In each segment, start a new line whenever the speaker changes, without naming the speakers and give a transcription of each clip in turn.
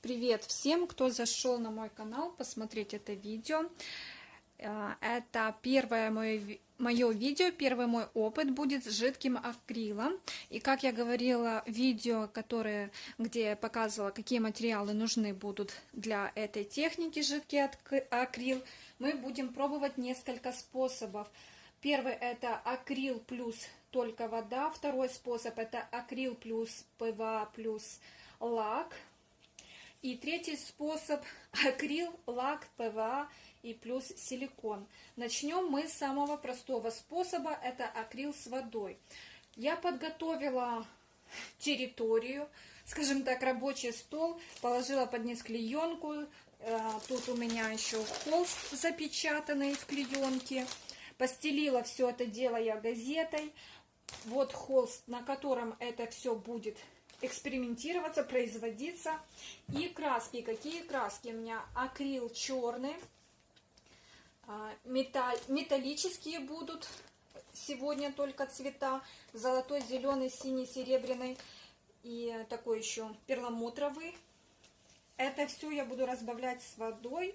Привет всем, кто зашел на мой канал посмотреть это видео. Э, это первое мое, мое видео, первый мой опыт будет с жидким акрилом. И как я говорила, видео, которое, где я показывала, какие материалы нужны будут для этой техники жидкий акрил, мы будем пробовать несколько способов. Первый это акрил плюс только вода. Второй способ это акрил плюс ПВА плюс лак. И третий способ акрил, лак, ПВА и плюс силикон. Начнем мы с самого простого способа, это акрил с водой. Я подготовила территорию, скажем так, рабочий стол, положила под низ клеенку, э, тут у меня еще холст запечатанный в клеенке, постелила все это дело я газетой, вот холст, на котором это все будет экспериментироваться, производиться. И краски. Какие краски? У меня акрил черный, а, металл, металлические будут сегодня только цвета. Золотой, зеленый, синий, серебряный и такой еще перламутровый. Это все я буду разбавлять с водой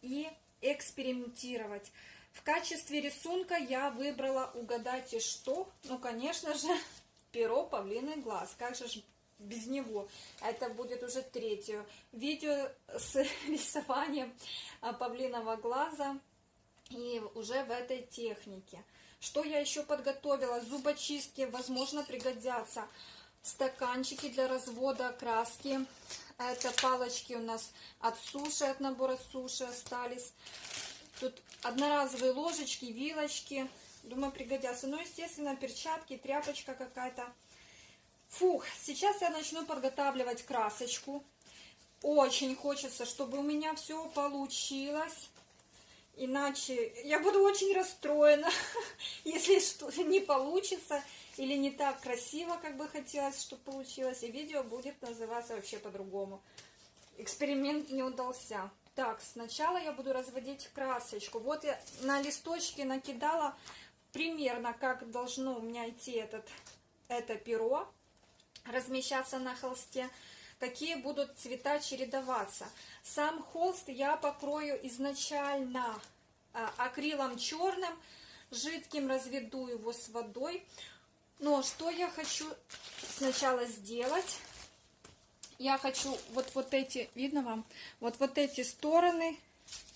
и экспериментировать. В качестве рисунка я выбрала, угадайте что? Ну, конечно же, перо павлиный глаз. Как же без него. Это будет уже третье видео с рисованием а, павлиного глаза и уже в этой технике. Что я еще подготовила? Зубочистки, возможно, пригодятся. Стаканчики для развода краски. Это палочки у нас от суши, от набора суши остались. Тут одноразовые ложечки, вилочки. Думаю, пригодятся. Ну, естественно, перчатки, тряпочка какая-то. Фух, сейчас я начну подготавливать красочку. Очень хочется, чтобы у меня все получилось. Иначе я буду очень расстроена, если что не получится или не так красиво, как бы хотелось, чтобы получилось. И видео будет называться вообще по-другому. Эксперимент не удался. Так, сначала я буду разводить красочку. Вот я на листочке накидала примерно, как должно у меня идти этот, это перо размещаться на холсте, какие будут цвета чередоваться. Сам холст я покрою изначально а, акрилом черным, жидким разведу его с водой. Но что я хочу сначала сделать? Я хочу вот, вот эти, видно вам, вот, вот эти стороны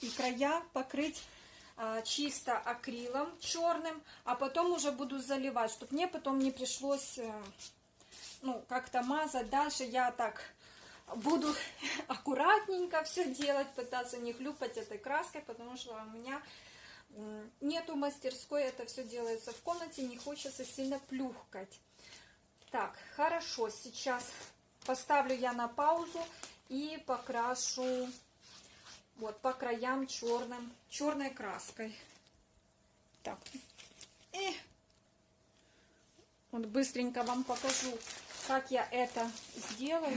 и края покрыть а, чисто акрилом черным, а потом уже буду заливать, чтобы мне потом не пришлось э, ну, как-то мазать. Дальше я так буду аккуратненько все делать, пытаться не хлюпать этой краской, потому что у меня нету мастерской, это все делается в комнате, не хочется сильно плюхкать. Так, хорошо, сейчас поставлю я на паузу и покрашу вот по краям черным, черной краской. Так, и вот быстренько вам покажу как я это сделаю.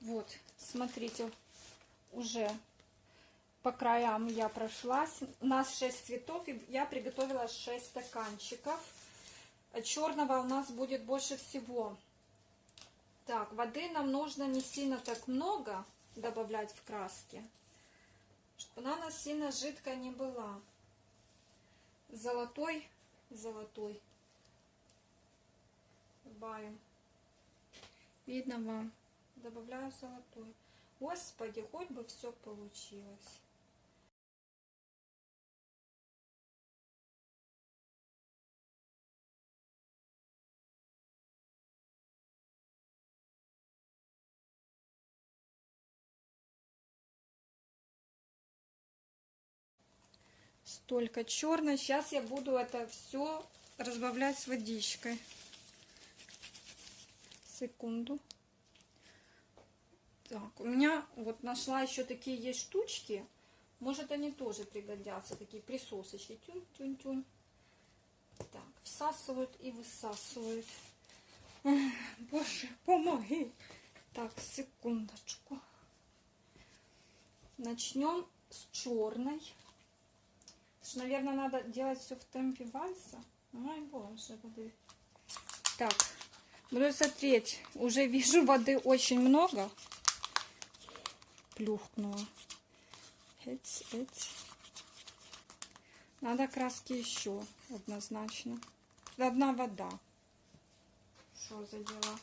Вот, смотрите, уже по краям я прошлась. У нас 6 цветов, и я приготовила 6 стаканчиков. Черного у нас будет больше всего. Так, воды нам нужно не сильно так много добавлять в краски чтобы она у нас сильно жидкая не была. Золотой, золотой. Добавим. Видно вам? Добавляю золотой. Господи, хоть бы все получилось. Столько черной. Сейчас я буду это все разбавлять с водичкой. Секунду. Так, у меня вот нашла еще такие есть штучки. Может, они тоже пригодятся. Такие присосочки. Тюнь-тюнь-тюнь. Так, всасывают и высасывают. Боже, помоги. Так, секундочку. Начнем с черной наверное, надо делать все в темпе вальса. Ой, боже, воды. Так, буду смотреть. Уже вижу воды очень много. Плюхнула. Эць, эць. Надо краски еще, однозначно. Одна вода. Что за дела?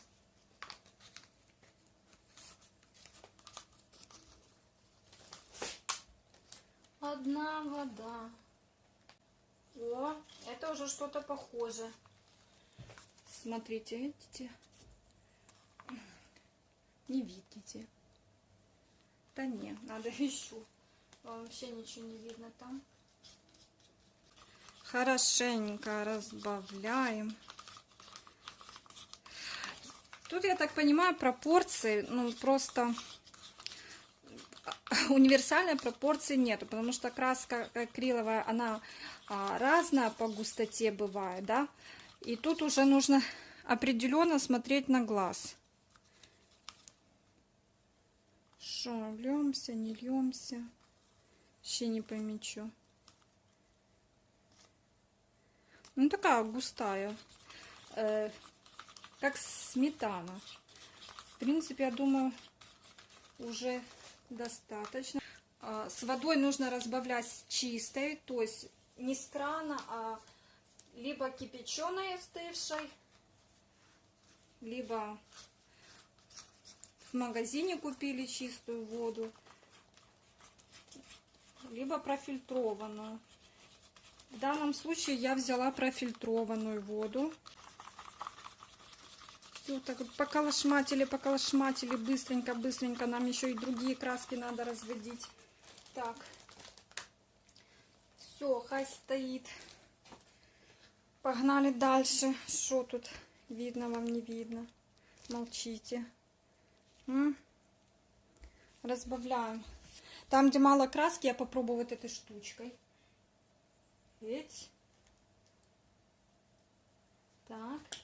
Одна вода. О, это уже что-то похоже. Смотрите, видите? Не видите? Да не, надо еще. Вообще ничего не видно там. Хорошенько разбавляем. Тут, я так понимаю, пропорции, ну, просто универсальной пропорции нету, потому что краска акриловая, она а, разная по густоте бывает, да, и тут уже нужно определенно смотреть на глаз. Что, льемся, не льемся, вообще не помечу. Ну, такая густая, э, как сметана. В принципе, я думаю, уже достаточно. А, с водой нужно разбавлять чистой, то есть не с крана, а либо кипяченой остывшей, либо в магазине купили чистую воду, либо профильтрованную. В данном случае я взяла профильтрованную воду. Все, так вот поколошматили, поколошматили, быстренько, быстренько. Нам еще и другие краски надо разводить. Так. Все, хай стоит. Погнали дальше. Что тут видно вам, не видно? Молчите. М? Разбавляем. Там, где мало краски, я попробую вот этой штучкой. Ведь. Так.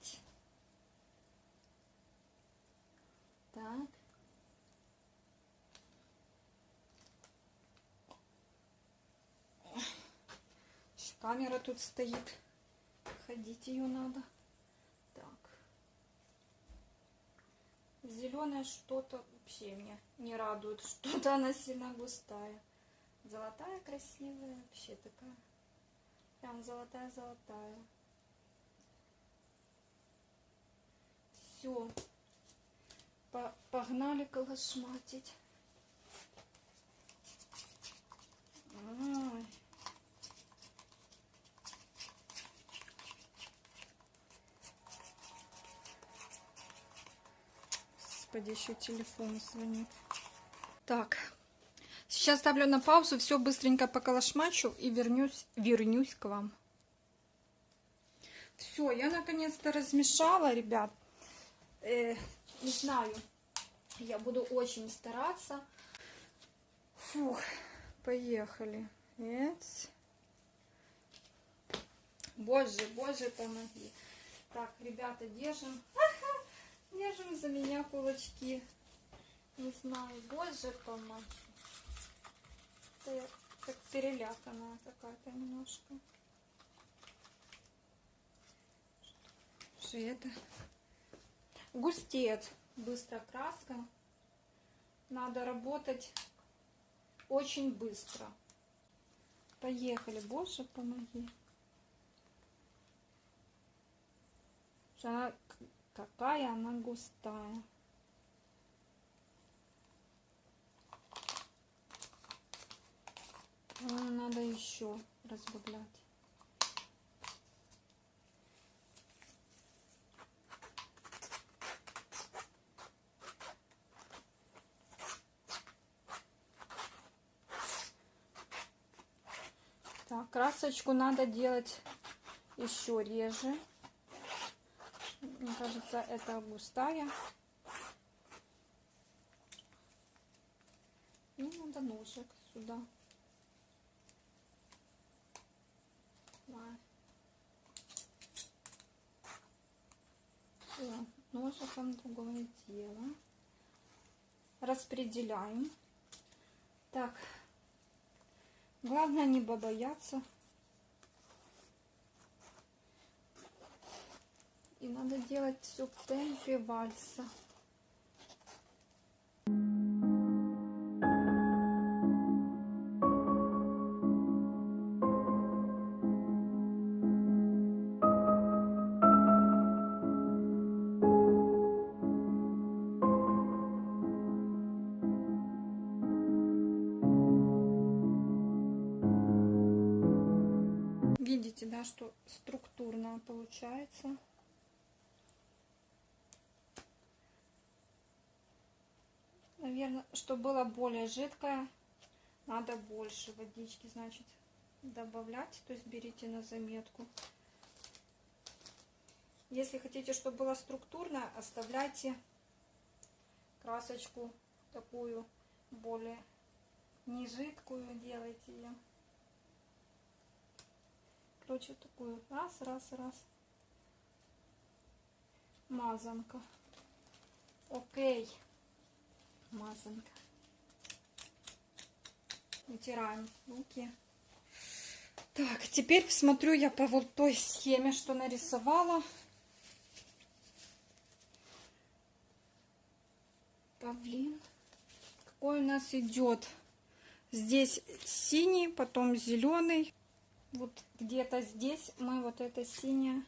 Ведь. Так. Камера тут стоит. Ходить ее надо. Так. Зеленое что-то вообще меня не радует. Что-то она сильно густая. Золотая красивая. Вообще такая. Прям золотая-золотая. Все. Погнали колошматить. Ой. Господи, еще телефон звонит. Так, сейчас ставлю на паузу, все быстренько поколошмачу и вернусь, вернусь к вам. Все, я наконец-то размешала, ребят. Э, не знаю, я буду очень стараться. Фух, поехали. Нет. Боже, боже, помоги. Так, ребята, держим. Держим за меня кулачки. Не знаю, боже помочь. Это я как переляканная какая-то немножко. Что это? Густеет быстро краска. Надо работать очень быстро. Поехали, боже, помоги. Она Какая она густая. Надо еще разбавлять. Так, красочку надо делать еще реже. Мне кажется, это густая. Ну, надо ножик сюда. Все, ножиком другое дело. Распределяем. Так, Главное не бояться. И надо делать все в темпе вальса. Чтобы было более жидкое, надо больше водички, значит, добавлять. То есть берите на заметку. Если хотите, чтобы было структурно, оставляйте красочку такую более не жидкую, делайте ее. Короче, такую раз, раз, раз. Мазанка. Окей мазанка. Вытираем руки. Так, теперь посмотрю я по вот той схеме, что нарисовала. Павлин. Какой у нас идет? Здесь синий, потом зеленый. Вот где-то здесь мы вот это синее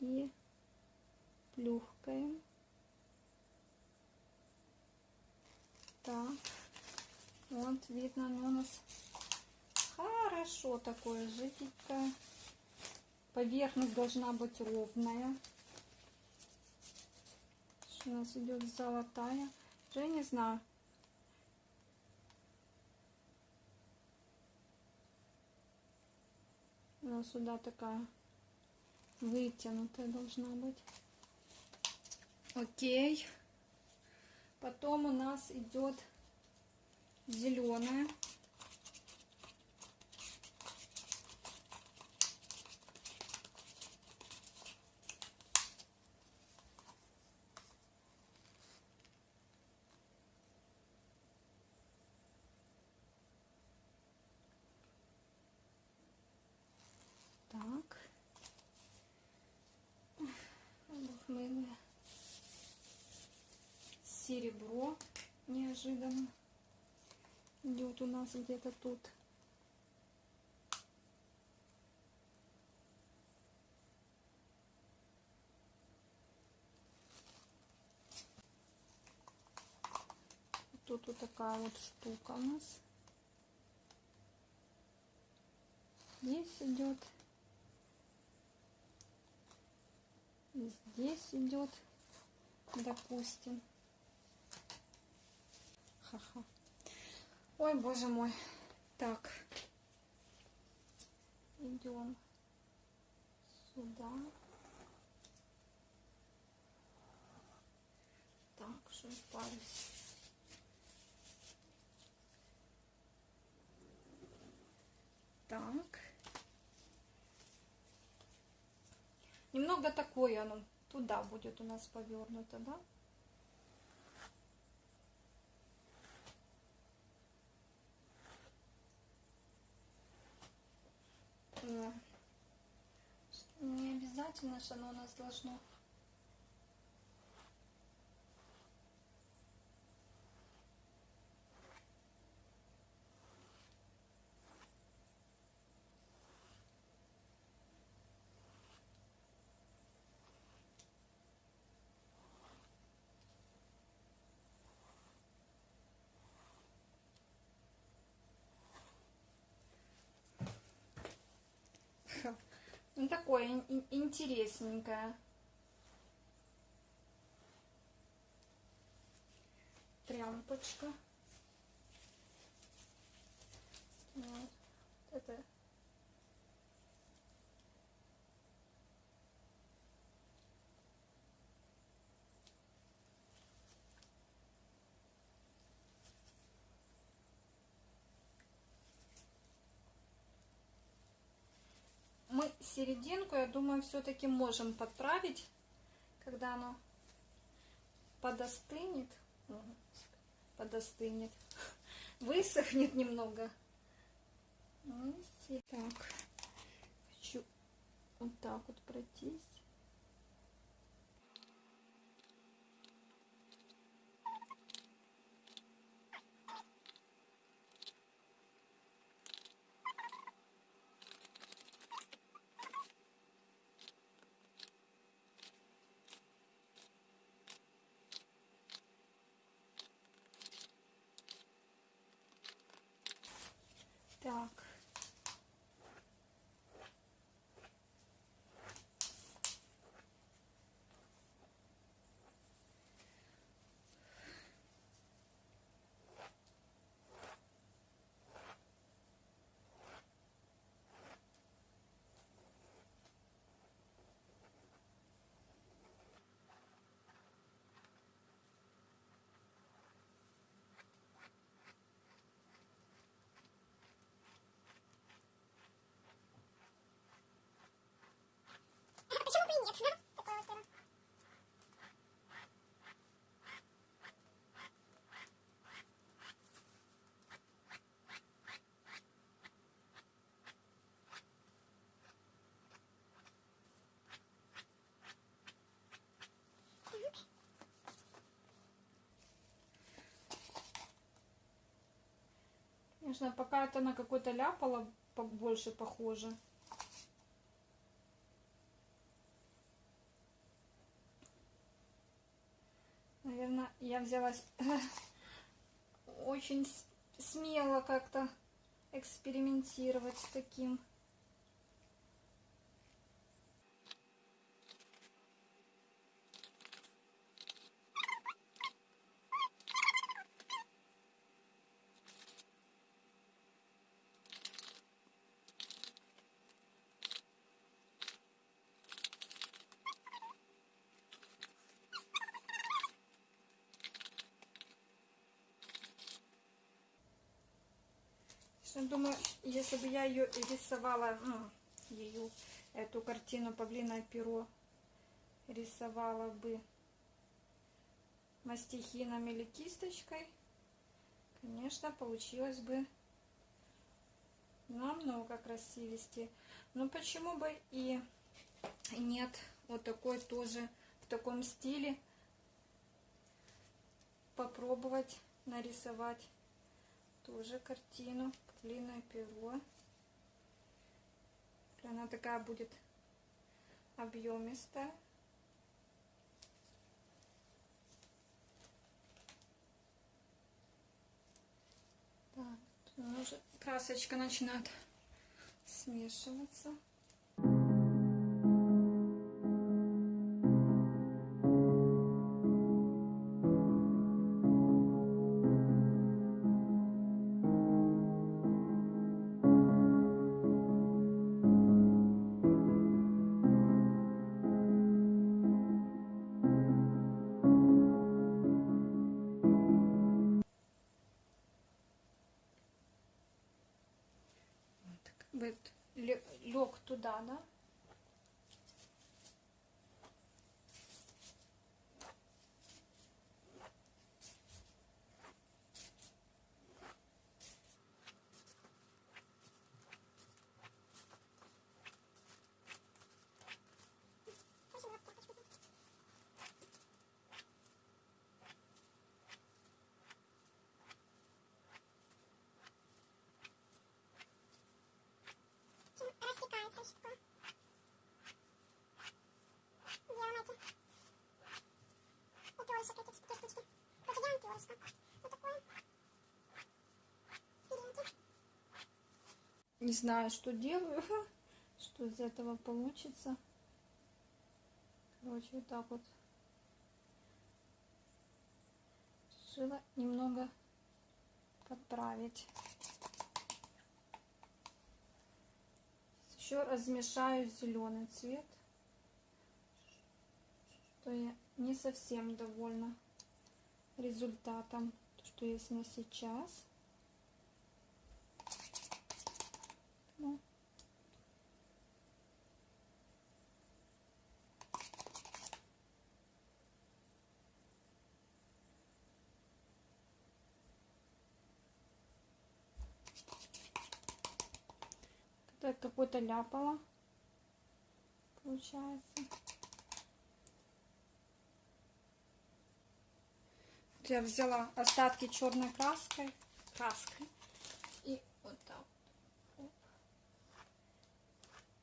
и плюхкаем. Так, вот видно, оно у нас хорошо такое жиденькое. Поверхность должна быть ровная. У нас идет золотая. Уже не знаю. Она сюда такая вытянутая должна быть. Окей. Потом у нас идет зеленая. Так. Обухмылые серебро неожиданно идет у нас где-то тут. Тут вот такая вот штука у нас. Здесь идет. Здесь идет, допустим. Ха-ха. Ой, боже мой. Так. Идем сюда. Так, что парюсь. Так. Немного такое оно туда будет у нас повернуто, да? Не обязательно, что оно у нас должно Такое интересненькое. Тряпочка. Вот. Это мы серединку, я думаю, все-таки можем подправить, когда оно подостынет, подостынет, высохнет немного, И так, хочу вот так вот пройтись. Так.
Почему бы и нет, да? Такое вот перо.
Конечно, пока это на какой-то ляпало больше похоже. Наверное, я взялась очень смело как-то экспериментировать с таким. Я думаю, если бы я ее рисовала, ну, ее, эту картину «Павлиное перо» рисовала бы мастихином или кисточкой, конечно, получилось бы намного красивее. Но почему бы и нет вот такой тоже в таком стиле попробовать нарисовать тоже картину длинное перо она такая будет объемистая. Так, уже красочка начинает смешиваться лег туда, да?
Чем растекается щитко. Делаем эти. У перышек эти штучки. Короче, делаем. Вот такое. Перинки.
Не знаю, что делаю, что из этого получится. Короче, вот так вот. Решила немного подправить. Еще размешаю зеленый цвет. Что я не совсем довольна результатом, что есть на сейчас. Ну. Так какой-то ляпало. Получается. Я взяла остатки черной краской. Краской. И вот так. Оп.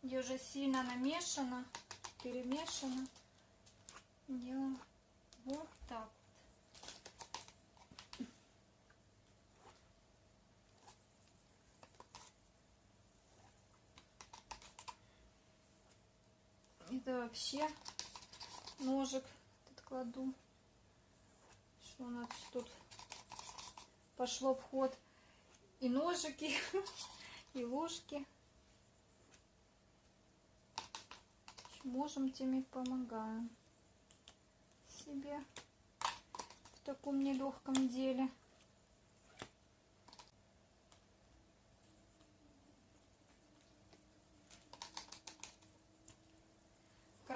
Где уже сильно намешано, перемешано. Делаем вот так. Это вообще ножик тут кладу. Что у нас тут пошло в ход и ножики, и ложки. Можем, тем и помогаем себе в таком нелегком деле.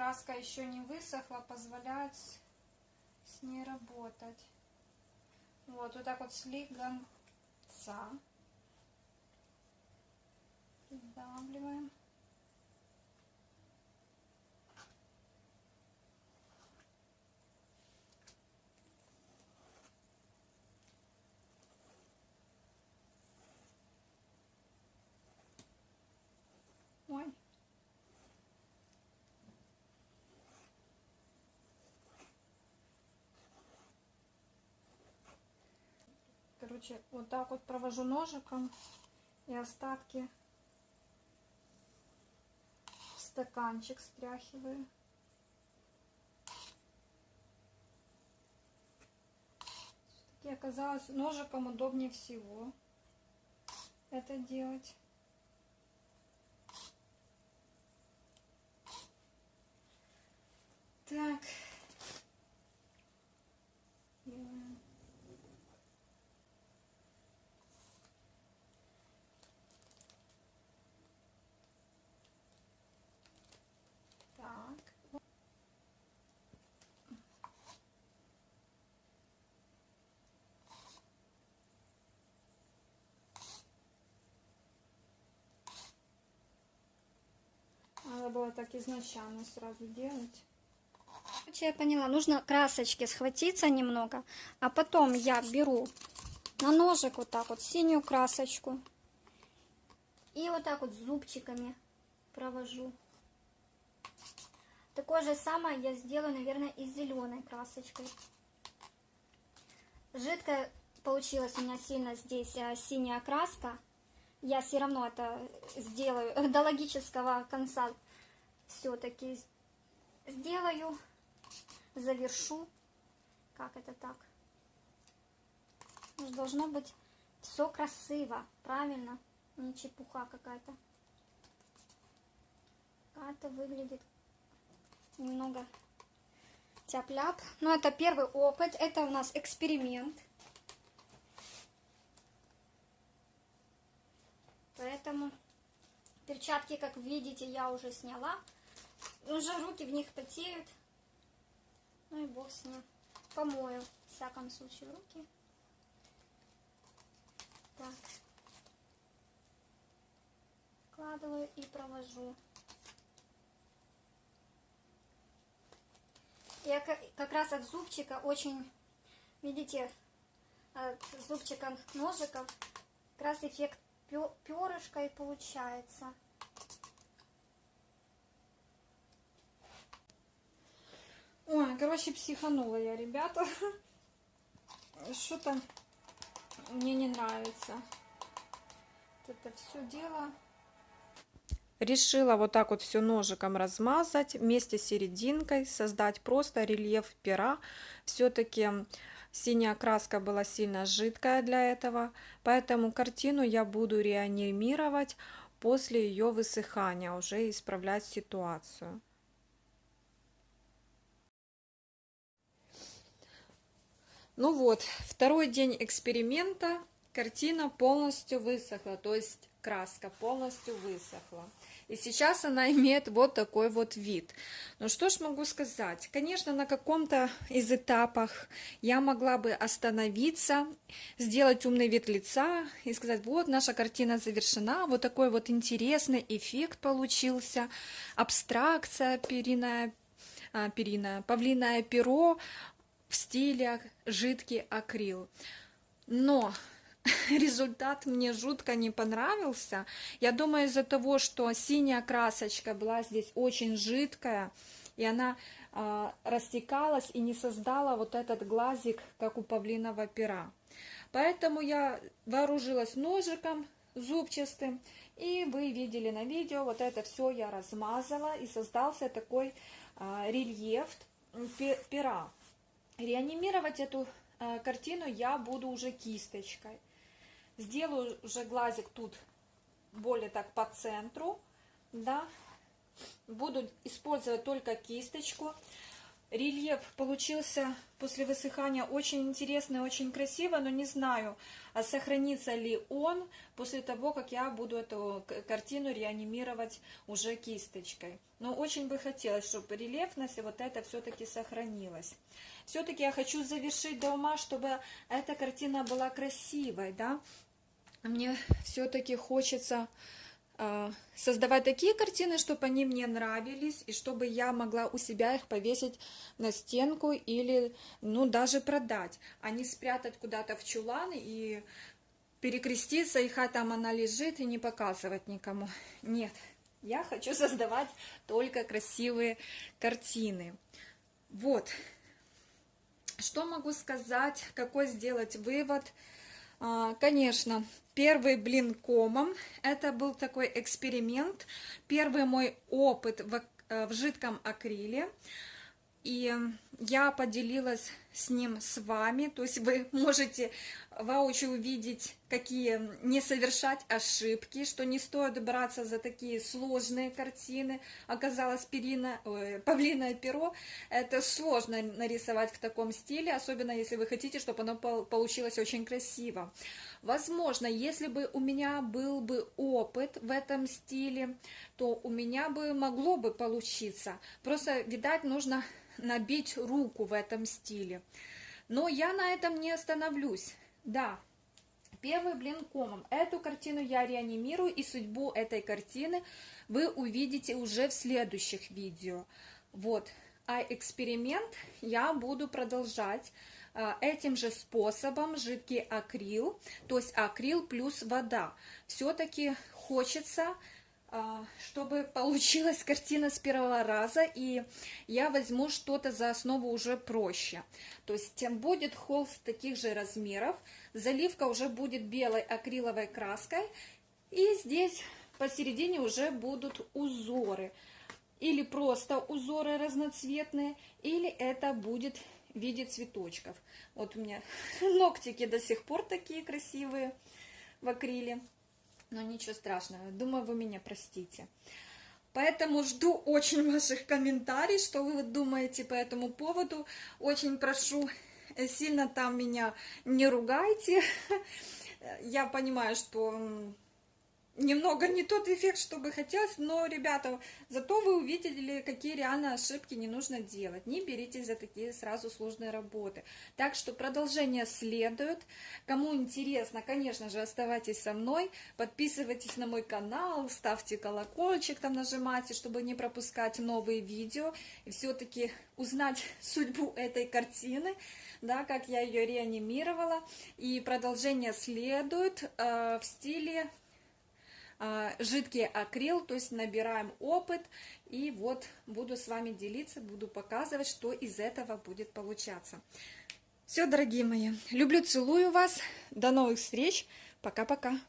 Краска еще не высохла, позволяет с, ней работать. Вот, вот так вот слегонца. Придавливаем. Ой. Короче, вот так вот провожу ножиком и остатки в стаканчик стряхиваю. Все-таки оказалось ножиком удобнее всего это делать. Так. Делаем. Так. Было так изначально сразу делать.
Короче, я поняла, нужно красочки схватиться немного, а потом я беру на ножик вот так вот синюю красочку и вот так вот зубчиками провожу. Такое же самое я сделаю, наверное, и зеленой красочкой. Жидкая получилась у меня сильно здесь а, синяя краска. Я все равно это сделаю до логического конца. Все-таки сделаю, завершу. Как это так? Ну, Должно быть все красиво, правильно? Не чепуха какая-то. Как-то выглядит немного тяп-ляп. Но это первый опыт, это у нас эксперимент. Поэтому перчатки, как видите, я уже сняла. Уже руки в них потеют. Ну и бог с ним. Помою, в всяком случае, руки. Так. Вкладываю и провожу. Я ка- как раз от зубчика очень, видите, от зубчика ножиков как раз эффект и получается.
Ой, короче, психанула я, ребята. Что-то мне не нравится. Вот это все дело. Решила вот так вот все ножиком размазать вместе с серединкой, создать просто рельеф пера. Все-таки синяя краска была сильно жидкая для этого, поэтому картину я буду реанимировать после ее высыхания, уже исправлять ситуацию. Ну вот, второй день эксперимента, картина полностью высохла, то есть краска полностью высохла. И сейчас она имеет вот такой вот вид. Ну что ж могу сказать? Конечно, на каком-то из этапах я могла бы остановиться, сделать умный вид лица и сказать, вот наша картина завершена, вот такой вот интересный эффект получился, абстракция периная, а, периная павлиное перо в стиле жидкий акрил. Но результат мне жутко не понравился. Я думаю, из-за того, что синяя красочка была здесь очень жидкая, и она э, растекалась и не создала вот этот глазик, как у павлиного пера. Поэтому я вооружилась ножиком зубчатым, и вы видели на видео, вот это все я размазала, и создался такой э, рельеф пера. Реанимировать эту э, картину я буду уже кисточкой. Сделаю уже глазик тут более так по центру, да. Буду использовать только кисточку. Рельеф получился после высыхания очень интересный, очень красиво, но не знаю, а сохранится ли он после того, как я буду эту картину реанимировать уже кисточкой. Но очень бы хотелось, чтобы рельефность и вот это все-таки сохранилось. Все-таки я хочу завершить до ума, чтобы эта картина была красивой, да, мне все-таки хочется создавать такие картины, чтобы они мне нравились, и чтобы я могла у себя их повесить на стенку или, ну, даже продать, а не спрятать куда-то в чулан и перекреститься, и хай там она лежит, и не показывать никому. Нет, я хочу создавать только красивые картины. Вот. Что могу сказать, какой сделать вывод – а, конечно, первый блин комом, это был такой эксперимент, первый мой опыт в, э, в жидком акриле. И я поделилась с ним с вами, то есть вы можете воочию увидеть, какие не совершать ошибки, что не стоит браться за такие сложные картины. Оказалось, перина, ой, павлиное перо это сложно нарисовать в таком стиле, особенно если вы хотите, чтобы оно получилось очень красиво. Возможно, если бы у меня был бы опыт в этом стиле, то у меня бы могло бы получиться. Просто, видать, нужно набить руку в этом стиле. Но я на этом не остановлюсь. Да, первый блин комом. Эту картину я реанимирую, и судьбу этой картины вы увидите уже в следующих видео. Вот. А эксперимент я буду продолжать а, этим же способом жидкий акрил, то есть акрил плюс вода. Все-таки хочется чтобы получилась картина с первого раза, и я возьму что-то за основу уже проще. То есть тем будет холст таких же размеров, заливка уже будет белой акриловой краской, и здесь посередине уже будут узоры. Или просто узоры разноцветные, или это будет в виде цветочков. Вот у меня ногтики до сих пор такие красивые в акриле. Но ничего страшного, думаю, вы меня простите. Поэтому жду очень ваших комментариев, что вы думаете по этому поводу. Очень прошу, э, сильно там меня не ругайте. Я понимаю, что немного не тот эффект, что бы хотелось, но, ребята, зато вы увидели, какие реально ошибки не нужно делать. Не беритесь за такие сразу сложные работы. Так что продолжение следует. Кому интересно, конечно же, оставайтесь со мной, подписывайтесь на мой канал, ставьте колокольчик, там нажимайте, чтобы не пропускать новые видео и все-таки узнать судьбу этой картины да, как я ее реанимировала. И продолжение следует э, в стиле жидкий акрил, то есть набираем опыт, и вот буду с вами делиться, буду показывать, что из этого будет получаться. Все, дорогие мои, люблю, целую вас, до новых встреч, пока-пока.